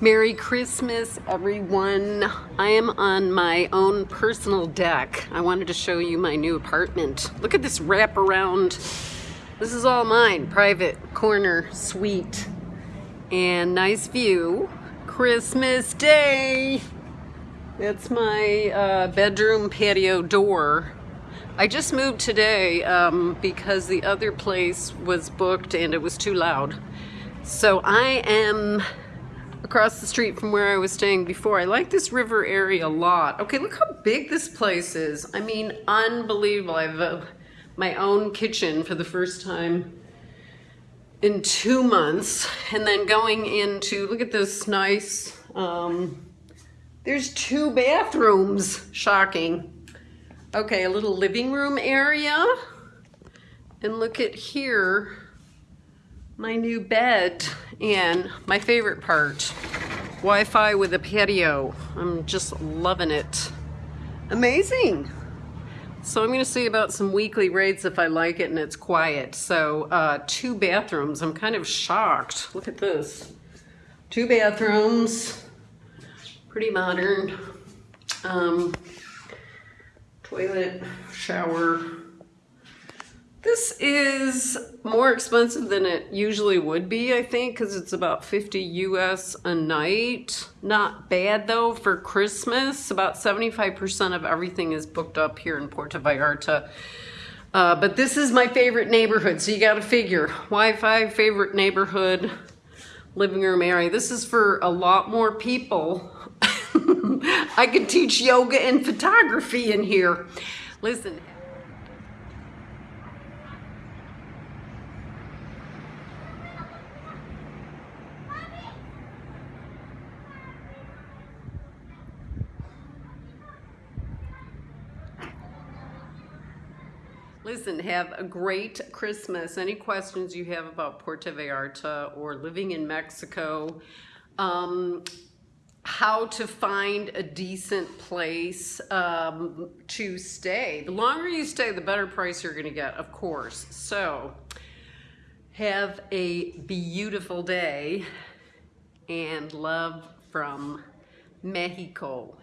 Merry Christmas, everyone. I am on my own personal deck. I wanted to show you my new apartment. Look at this wraparound. This is all mine, private corner suite. And nice view. Christmas Day. That's my uh, bedroom patio door. I just moved today um, because the other place was booked and it was too loud. So I am across the street from where I was staying before. I like this river area a lot. Okay, look how big this place is. I mean, unbelievable. I have a, my own kitchen for the first time in two months. And then going into, look at this nice, um, there's two bathrooms. Shocking. Okay, a little living room area. And look at here, my new bed and my favorite part, Wi-Fi with a patio. I'm just loving it. Amazing. So I'm gonna see about some weekly rates if I like it and it's quiet. So uh, two bathrooms, I'm kind of shocked. Look at this. Two bathrooms, pretty modern. Um, toilet, shower, this is more expensive than it usually would be, I think, because it's about 50 US a night. Not bad though for Christmas. About 75% of everything is booked up here in Puerto Vallarta. Uh, but this is my favorite neighborhood, so you gotta figure. Wi-Fi, favorite neighborhood, living room area. This is for a lot more people. I could teach yoga and photography in here. Listen. Listen, have a great Christmas. Any questions you have about Puerto Vallarta or living in Mexico, um, how to find a decent place um, to stay. The longer you stay, the better price you're gonna get, of course. So, have a beautiful day and love from Mexico.